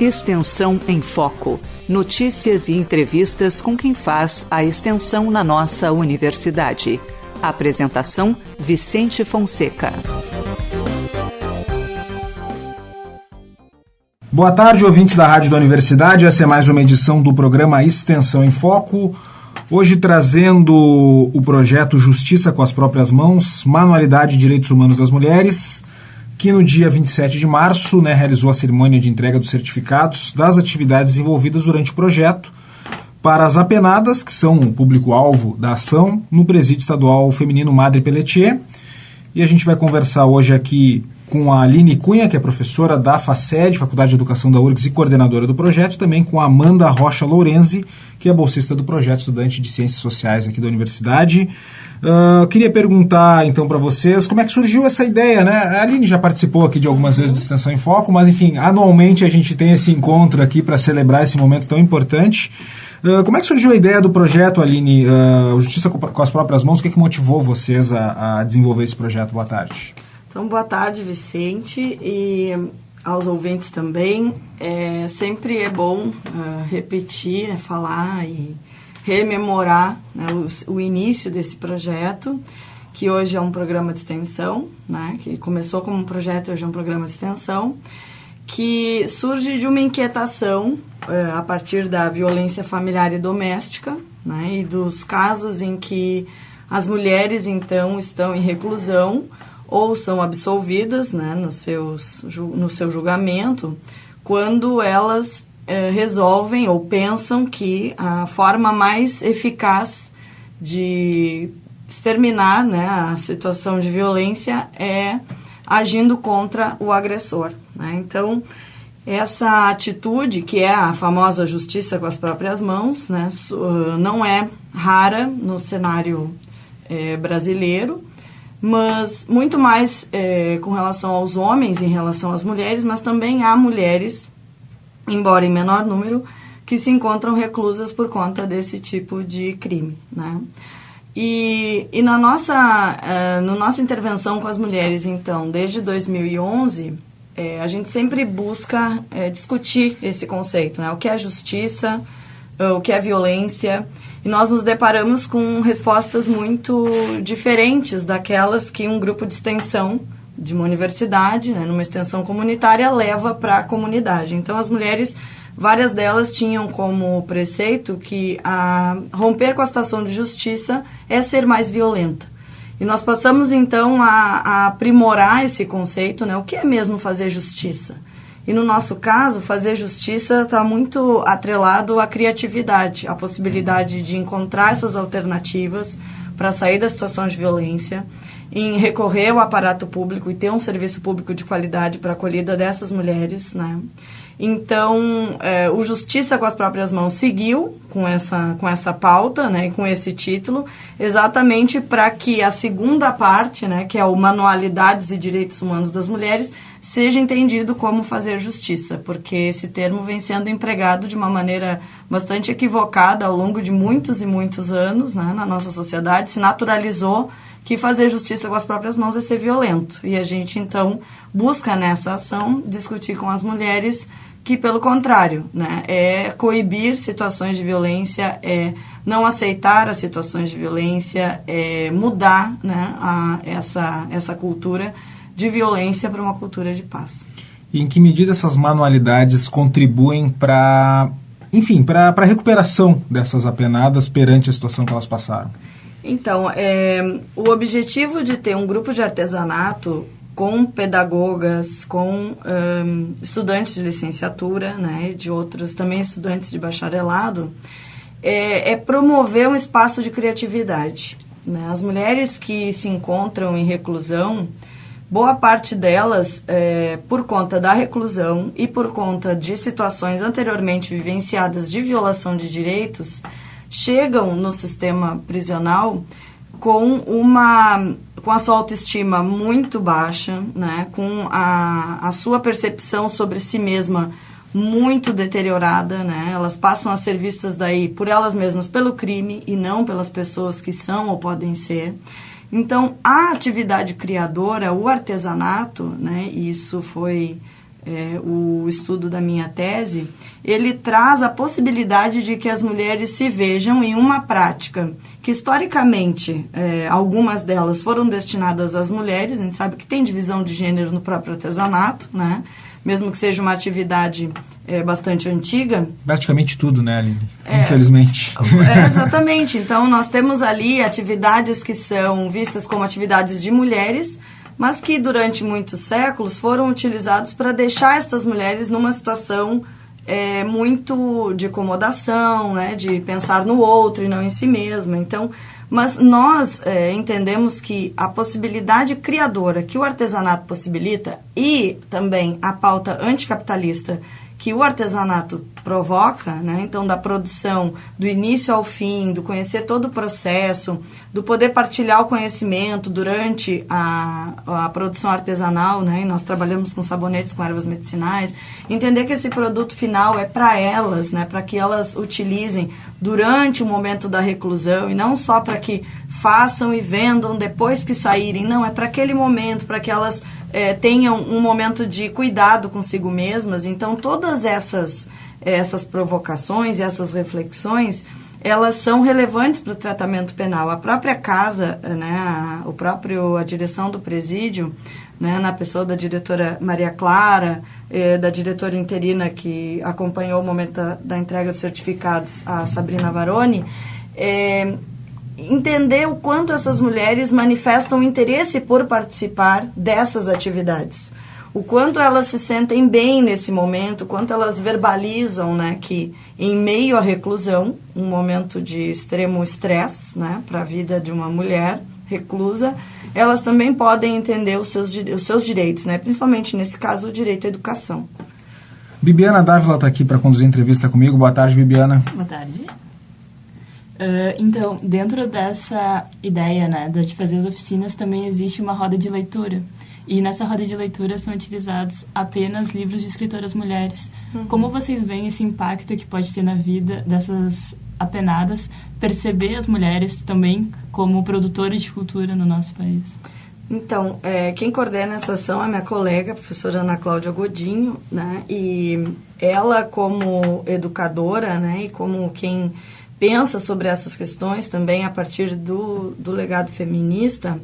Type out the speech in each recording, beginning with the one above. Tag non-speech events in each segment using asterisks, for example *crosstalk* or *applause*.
Extensão em Foco. Notícias e entrevistas com quem faz a extensão na nossa universidade. Apresentação: Vicente Fonseca. Boa tarde, ouvintes da Rádio da Universidade. Essa é mais uma edição do programa Extensão em Foco. Hoje trazendo o projeto Justiça com as Próprias Mãos, Manualidade de Direitos Humanos das Mulheres que no dia 27 de março né, realizou a cerimônia de entrega dos certificados das atividades envolvidas durante o projeto para as apenadas, que são o público-alvo da ação, no Presídio Estadual Feminino Madre Pelletier. E a gente vai conversar hoje aqui com a Aline Cunha, que é professora da FACED, Faculdade de Educação da URGS e coordenadora do projeto, também com a Amanda Rocha Lourenzi, que é bolsista do projeto estudante de Ciências Sociais aqui da Universidade. Uh, queria perguntar então para vocês como é que surgiu essa ideia, né? A Aline já participou aqui de algumas vezes do Extensão em Foco, mas enfim, anualmente a gente tem esse encontro aqui para celebrar esse momento tão importante. Uh, como é que surgiu a ideia do projeto, Aline, uh, Justiça com as Próprias Mãos? O que, é que motivou vocês a, a desenvolver esse projeto? Boa tarde. Então, boa tarde, Vicente, e aos ouvintes também. É, sempre é bom repetir, né, falar e rememorar né, o, o, início desse projeto, que hoje é um programa de extensão, né, que começou como um projeto e hoje é um programa de extensão, que surge de uma inquietação é, a partir da violência familiar e doméstica, né, e dos casos em que as mulheres, então, estão em reclusão ou são absolvidas né, no, seus, no seu julgamento, quando elas eh, resolvem ou pensam que a forma mais eficaz de exterminar né, a situação de violência é agindo contra o agressor. Né? Então, essa atitude, que é a famosa justiça com as próprias mãos, né, não é rara no cenário é, brasileiro, mas muito mais é, com relação aos homens em relação às mulheres, mas também há mulheres embora em menor número, que se encontram reclusas por conta desse tipo de crime, né? E, e na nossa, uh, no nossa intervenção com as mulheres, então, desde 2011, é, a gente sempre busca é, discutir esse conceito, né? O que é justiça, o que é violência, e nós nos deparamos com respostas muito diferentes daquelas que um grupo de extensão de uma universidade, né, numa extensão comunitária, leva para a comunidade. Então, as mulheres, várias delas tinham como preceito que a romper com a situação de justiça é ser mais violenta. E nós passamos, então, a, a aprimorar esse conceito, né, o que é mesmo fazer justiça? E no nosso caso, fazer justiça está muito atrelado à criatividade, à possibilidade de encontrar essas alternativas para sair da situação de violência em recorrer ao aparato público e ter um serviço público de qualidade para a acolhida dessas mulheres, né? Então, é, o Justiça com as Próprias Mãos seguiu com essa, com essa pauta, né, com esse título, exatamente para que a segunda parte, né, que é o Manualidades e Direitos Humanos das Mulheres, seja entendido como fazer justiça, porque esse termo vem sendo empregado de uma maneira bastante equivocada ao longo de muitos e muitos anos né, na nossa sociedade, se naturalizou que fazer justiça com as próprias mãos é ser violento. E a gente, então, busca nessa ação discutir com as mulheres que, pelo contrário, né, é coibir situações de violência, é não aceitar as situações de violência, é mudar né, a, essa, essa cultura de violência para uma cultura de paz. E em que medida essas manualidades contribuem para, enfim, para a recuperação dessas apenadas perante a situação que elas passaram? Então, é, o objetivo de ter um grupo de artesanato com pedagogas, com um, estudantes de licenciatura, né, de outros também estudantes de bacharelado, é, é promover um espaço de criatividade. Né? As mulheres que se encontram em reclusão, boa parte delas, é, por conta da reclusão e por conta de situações anteriormente vivenciadas de violação de direitos, chegam no sistema prisional com uma com a sua autoestima muito baixa, né, com a, a sua percepção sobre si mesma muito deteriorada, né? Elas passam a ser vistas daí por elas mesmas pelo crime e não pelas pessoas que são ou podem ser. Então, a atividade criadora, o artesanato, né, isso foi é, o estudo da minha tese, ele traz a possibilidade de que as mulheres se vejam em uma prática que, historicamente, é, algumas delas foram destinadas às mulheres, a gente sabe que tem divisão de gênero no próprio artesanato, né? mesmo que seja uma atividade é, bastante antiga. Praticamente tudo, né, Aline? É, Infelizmente. É, *laughs* exatamente. Então, nós temos ali atividades que são vistas como atividades de mulheres, mas que durante muitos séculos foram utilizados para deixar estas mulheres numa situação é, muito de acomodação, né, de pensar no outro e não em si mesma. Então, mas nós é, entendemos que a possibilidade criadora que o artesanato possibilita e também a pauta anticapitalista que o artesanato provoca, né? então da produção do início ao fim, do conhecer todo o processo, do poder partilhar o conhecimento durante a, a produção artesanal, né? e nós trabalhamos com sabonetes com ervas medicinais, entender que esse produto final é para elas, né? para que elas utilizem durante o momento da reclusão e não só para que façam e vendam depois que saírem, não, é para aquele momento, para que elas é, tenham um momento de cuidado consigo mesmas. Então, todas essas, essas provocações e essas reflexões, elas são relevantes para o tratamento penal. A própria casa, né, a, o próprio, a direção do presídio, né, na pessoa da diretora Maria Clara, eh, da diretora interina que acompanhou o momento da, da entrega dos certificados, a Sabrina Varoni, eh, entender o quanto essas mulheres manifestam interesse por participar dessas atividades. O quanto elas se sentem bem nesse momento, o quanto elas verbalizam né, que, em meio à reclusão, um momento de extremo estresse né, para a vida de uma mulher reclusa, elas também podem entender os seus, os seus direitos, né, principalmente nesse caso o direito à educação. Bibiana Dávila está aqui para conduzir a entrevista comigo. Boa tarde, Bibiana. Boa tarde. Uh, então, dentro dessa ideia né, de fazer as oficinas, também existe uma roda de leitura. E nessa roda de leitura são utilizados apenas livros de escritoras mulheres. Uhum. Como vocês veem esse impacto que pode ter na vida dessas apenadas, perceber as mulheres também como produtoras de cultura no nosso país? Então, é, quem coordena essa ação é minha colega, a professora Ana Cláudia Godinho, né? E ela, como educadora, né? E como quem pensa sobre essas questões também a partir do, do legado feminista,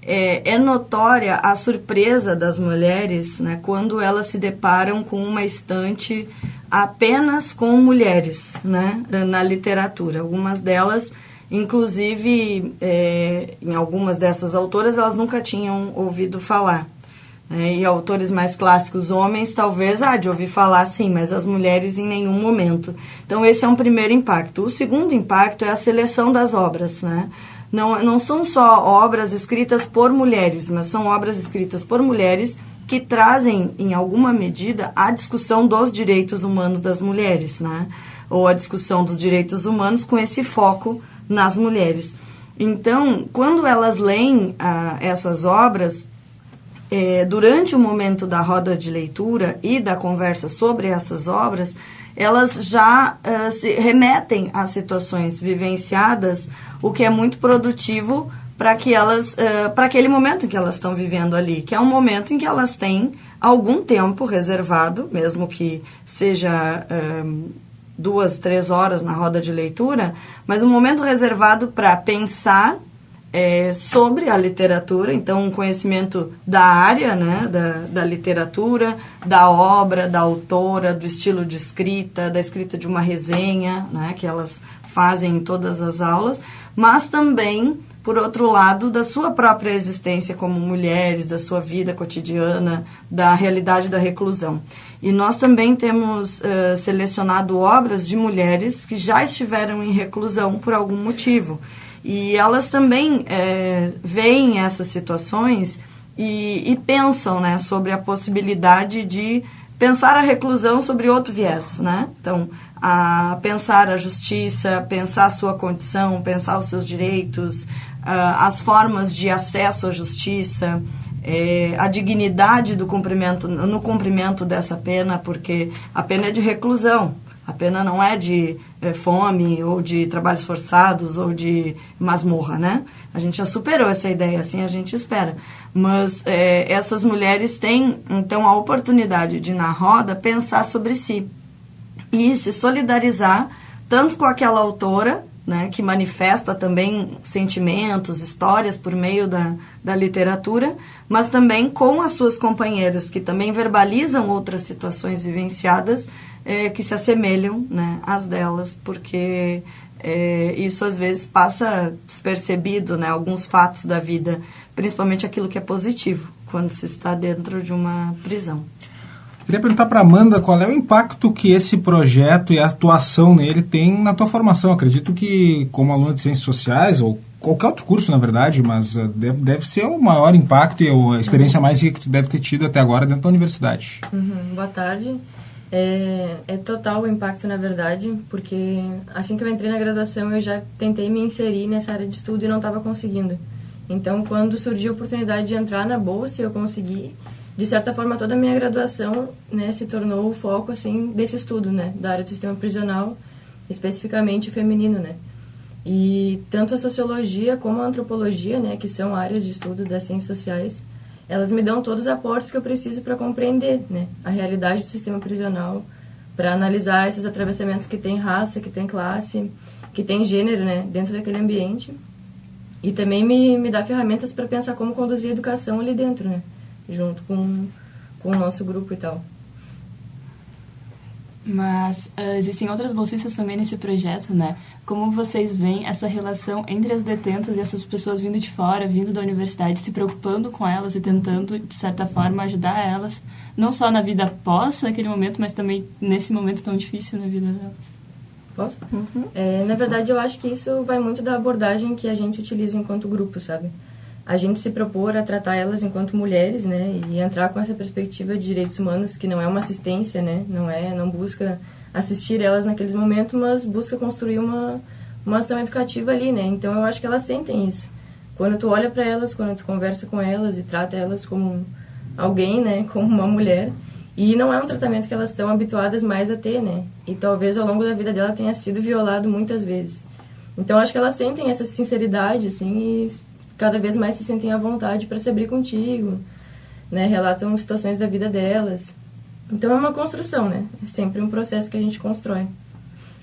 é, é, notória a surpresa das mulheres né, quando elas se deparam com uma estante apenas com mulheres né, na literatura. Algumas delas, inclusive, é, em algumas dessas autoras, elas nunca tinham ouvido falar. Né? E autores mais clássicos, homens, talvez, ah, de ouvir falar sim, mas as mulheres em nenhum momento. Então, esse é um primeiro impacto. O segundo impacto é a seleção das obras, né? Não, não são só obras escritas por mulheres, mas são obras escritas por mulheres que trazem, em alguma medida, a discussão dos direitos humanos das mulheres, né? Ou a discussão dos direitos humanos com esse foco nas mulheres. Então, quando elas leem ah, essas obras, é, durante o momento da roda de leitura e da conversa sobre essas obras, elas já uh, se remetem a situações vivenciadas, o que é muito produtivo para que elas, uh, para aquele momento que elas estão vivendo ali, que é um momento em que elas têm algum tempo reservado, mesmo que seja uh, duas, três horas na roda de leitura, mas um momento reservado para pensar é, sobre a literatura, então um conhecimento da área, né, da, da literatura, da obra, da autora, do estilo de escrita, da escrita de uma resenha, né, que elas fazem em todas as aulas, mas também, por outro lado, da sua própria existência como mulheres, da sua vida cotidiana, da realidade da reclusão. E nós também temos uh, selecionado obras de mulheres que já estiveram em reclusão por algum motivo. E elas também é, veem essas situações e, e, pensam né, sobre a possibilidade de pensar a reclusão sobre outro viés. Né? Então, a pensar a justiça, pensar a sua condição, pensar os seus direitos, as formas de acesso à justiça, é, a dignidade do cumprimento, no cumprimento dessa pena, porque a pena é de reclusão, a pena não é de é, fome ou de trabalhos forçados ou de masmorra, né? A gente já superou essa ideia, assim a gente espera. Mas é, essas mulheres têm, então, a oportunidade de, na roda, pensar sobre si e se solidarizar tanto com aquela autora, né, que manifesta também sentimentos, histórias por meio da, da literatura, mas também com as suas companheiras, que também verbalizam outras situações vivenciadas é, que se assemelham né, às delas, porque é, isso às vezes passa despercebido, né, alguns fatos da vida, principalmente aquilo que é positivo, quando se está dentro de uma prisão. Queria perguntar para Amanda qual é o impacto que esse projeto e a atuação nele tem na tua formação. Acredito que, como aluna de Ciências Sociais, ou qualquer outro curso, na verdade, mas uh, deve, deve ser o maior impacto e a experiência uhum. mais que tu deve ter tido até agora dentro da universidade. Uhum. Boa tarde. É, é, total o impacto, na verdade, porque assim que eu entrei na graduação, eu já tentei me inserir nessa área de estudo e não estava conseguindo. Então, quando surgiu a oportunidade de entrar na bolsa, eu consegui de certa forma toda a minha graduação né se tornou o foco assim desse estudo né da área do sistema prisional especificamente feminino né. E tanto a sociologia como a antropologia né que são áreas de estudo das ciências sociais elas me dão todos os aportes que eu preciso para compreender né a realidade do sistema prisional para analisar esses atravessamentos que tem raça que tem classe que tem gênero né dentro daquele ambiente. E também me, me dá ferramentas para pensar como conduzir a educação ali dentro né junto com, com o nosso grupo e tal. Mas uh, existem outras bolsistas também nesse projeto, né? Como vocês veem essa relação entre as detentas e essas pessoas vindo de fora, vindo da universidade, se preocupando com elas e tentando, de certa forma, ajudar elas, não só na vida após aquele momento, mas também nesse momento tão difícil na vida delas? Posso? Uhum. É, na verdade, eu acho que isso vai muito da abordagem que a gente utiliza enquanto grupo, sabe? A gente se propor a tratar elas enquanto mulheres, né, e entrar com essa perspectiva de direitos humanos que não é uma assistência, né, não é, não busca assistir elas naqueles momentos, mas busca construir uma uma ação educativa ali, né? Então eu acho que elas sentem isso. Quando tu olha para elas, quando tu conversa com elas e trata elas como alguém, né, como uma mulher, e não é um tratamento que elas estão habituadas mais a ter, né? E talvez ao longo da vida dela tenha sido violado muitas vezes. Então acho que elas sentem essa sinceridade assim e cada vez mais se sentem à vontade para se abrir contigo, né? Relatam situações da vida delas. Então é uma construção, né? É sempre um processo que a gente constrói.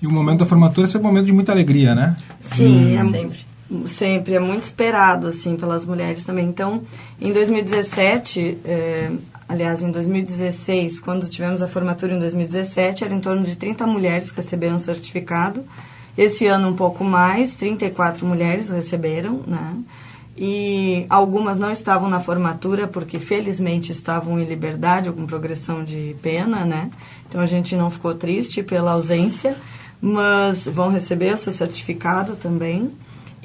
E o momento da formatura é um momento de muita alegria, né? Sim, é sempre. Sempre, é muito esperado, assim, pelas mulheres também. Então, em 2017, é, aliás, em 2016, quando tivemos a formatura em 2017, era em torno de 30 mulheres que receberam o certificado. Esse ano, um pouco mais, 34 mulheres receberam, né? E algumas não estavam na formatura porque felizmente estavam em liberdade ou com progressão de pena, né? Então a gente não ficou triste pela ausência, mas vão receber o seu certificado também.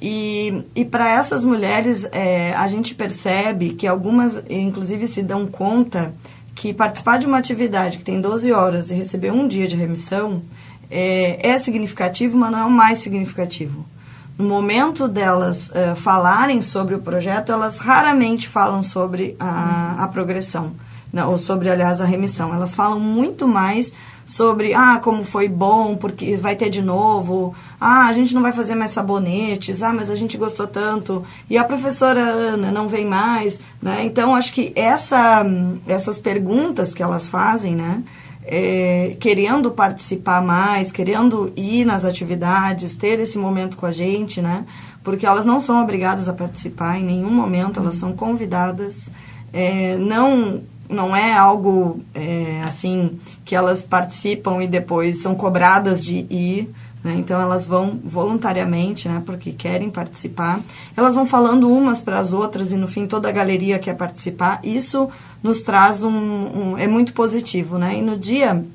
E, e para essas mulheres, é, a gente percebe que algumas, inclusive, se dão conta que participar de uma atividade que tem 12 horas e receber um dia de remissão é, é significativo, mas não é o mais significativo no momento delas uh, falarem sobre o projeto, elas raramente falam sobre a, a progressão, né, ou sobre, aliás, a remissão. Elas falam muito mais sobre, ah, como foi bom, porque vai ter de novo, ah, a gente não vai fazer mais sabonetes, ah, mas a gente gostou tanto, e a professora Ana não vem mais, né? Então, acho que essa, essas perguntas que elas fazem, né, é, querendo participar mais, querendo ir nas atividades, ter esse momento com a gente, né? Porque elas não são obrigadas a participar em nenhum momento, elas são convidadas. É, não não é algo é, assim que elas participam e depois são cobradas de ir. Né? Então elas vão voluntariamente, né? porque querem participar. Elas vão falando umas para as outras e no fim toda a galeria quer participar. Isso nos traz um, um é muito positivo, né? E no dia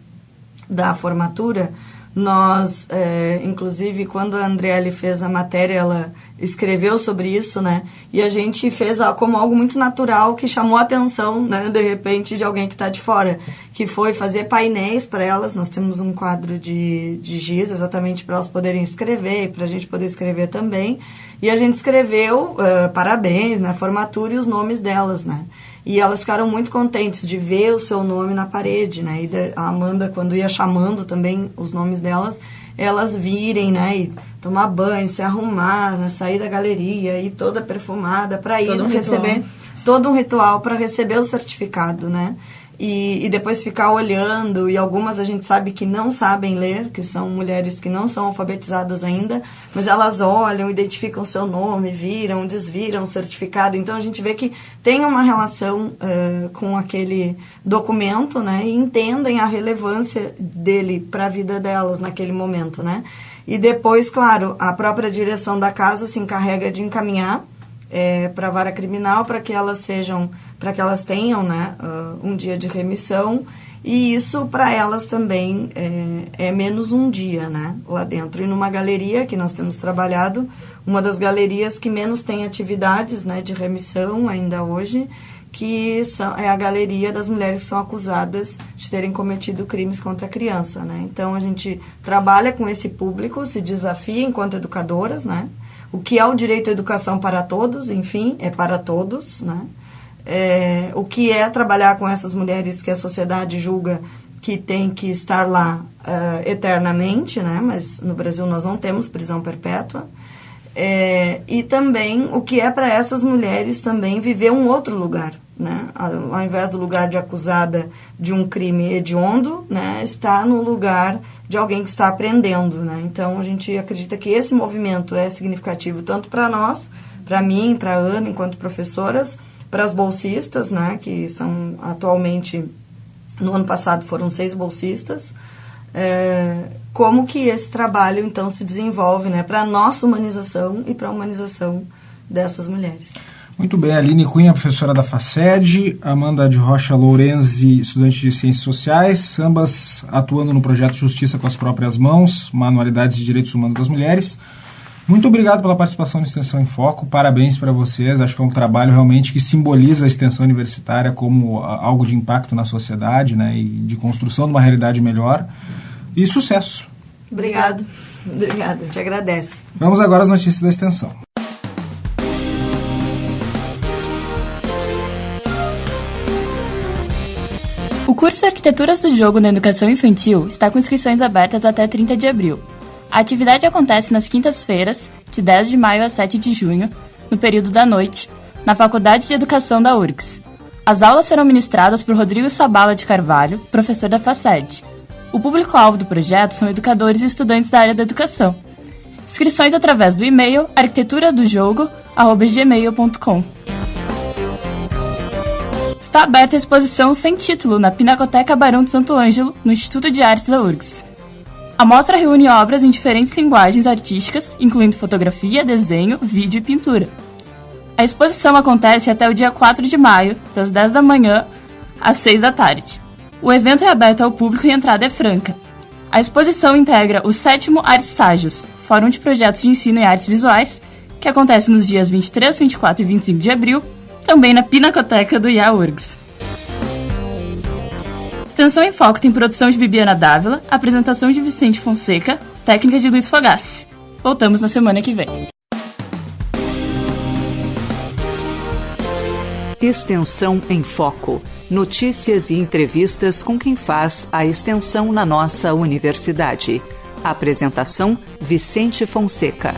da formatura nós, é, inclusive, quando a Andriele fez a matéria, ela escreveu sobre isso, né? E a gente fez como algo muito natural que chamou a atenção, né? De repente, de alguém que está de fora, que foi fazer painéis para elas. Nós temos um quadro de, de giz exatamente para elas poderem escrever para a gente poder escrever também. E a gente escreveu uh, parabéns na formatura e os nomes delas, né? E elas ficaram muito contentes de ver o seu nome na parede, né? E a Amanda, quando ia chamando também os nomes delas, elas virem, né? E tomar banho, se arrumar, né? sair da galeria, ir toda perfumada para ir Todo um receber ritual. todo um ritual para receber o certificado, né? E, e depois ficar olhando, e algumas a gente sabe que não sabem ler, que são mulheres que não são alfabetizadas ainda, mas elas olham, identificam seu nome, viram, desviram o certificado. Então a gente vê que tem uma relação eh, com aquele documento, né? E entendem a relevância dele para a vida delas naquele momento, né? E depois, claro, a própria direção da casa se encarrega de encaminhar é, para a vara criminal para que elas sejam, para que elas tenham né, uh, um dia de remissão e isso para elas também é, é, menos um dia né, lá dentro. E numa galeria que nós temos trabalhado, uma das galerias que menos tem atividades né, de remissão ainda hoje, que são, é a galeria das mulheres que são acusadas de terem cometido crimes contra a criança. Né? Então a gente trabalha com esse público, se desafia enquanto educadoras, né? o que é o direito à educação para todos, enfim, é para todos, né? É, o que é trabalhar com essas mulheres que a sociedade julga que tem que estar lá uh, eternamente, né? Mas no Brasil nós não temos prisão perpétua. É, e também o que é para essas mulheres também viver um outro lugar, né? Ao, ao invés do lugar de acusada de um crime hediondo, né? Estar no lugar de alguém que está aprendendo, né? Então a gente acredita que esse movimento é significativo tanto para nós, para mim, para Ana enquanto professoras, para as bolsistas, né? Que são atualmente no ano passado foram seis bolsistas. É, como que esse trabalho então se desenvolve, né? Para a nossa humanização e para a humanização dessas mulheres. Muito bem, Aline Cunha, professora da FACED, Amanda de Rocha Lourenzi, estudante de Ciências Sociais, ambas atuando no projeto Justiça com as Próprias Mãos, Manualidades de Direitos Humanos das Mulheres. Muito obrigado pela participação na Extensão em Foco, parabéns para vocês, acho que é um trabalho realmente que simboliza a extensão universitária como algo de impacto na sociedade né, e de construção de uma realidade melhor. E sucesso! Obrigado, obrigada, te agradece. Vamos agora às notícias da Extensão. O curso Arquiteturas do Jogo na Educação Infantil está com inscrições abertas até 30 de abril. A atividade acontece nas quintas-feiras, de 10 de maio a 7 de junho, no período da noite, na Faculdade de Educação da URGS. As aulas serão ministradas por Rodrigo Sabala de Carvalho, professor da FACED. O público-alvo do projeto são educadores e estudantes da área da educação. Inscrições através do e-mail arquitetura-do-jogo@gmail.com. Está aberta a exposição sem título na Pinacoteca Barão de Santo Ângelo, no Instituto de Artes da URGS. A mostra reúne obras em diferentes linguagens artísticas, incluindo fotografia, desenho, vídeo e pintura. A exposição acontece até o dia 4 de maio, das 10 da manhã às 6 da tarde. O evento é aberto ao público e a entrada é franca. A exposição integra o sétimo Artes Ságios, Fórum de Projetos de Ensino em Artes Visuais, que acontece nos dias 23, 24 e 25 de abril, também na Pinacoteca do IAURGS. Extensão em Foco tem produção de Bibiana Dávila, apresentação de Vicente Fonseca, técnica de Luiz Fogassi. Voltamos na semana que vem. Extensão em Foco. Notícias e entrevistas com quem faz a extensão na nossa universidade. Apresentação: Vicente Fonseca.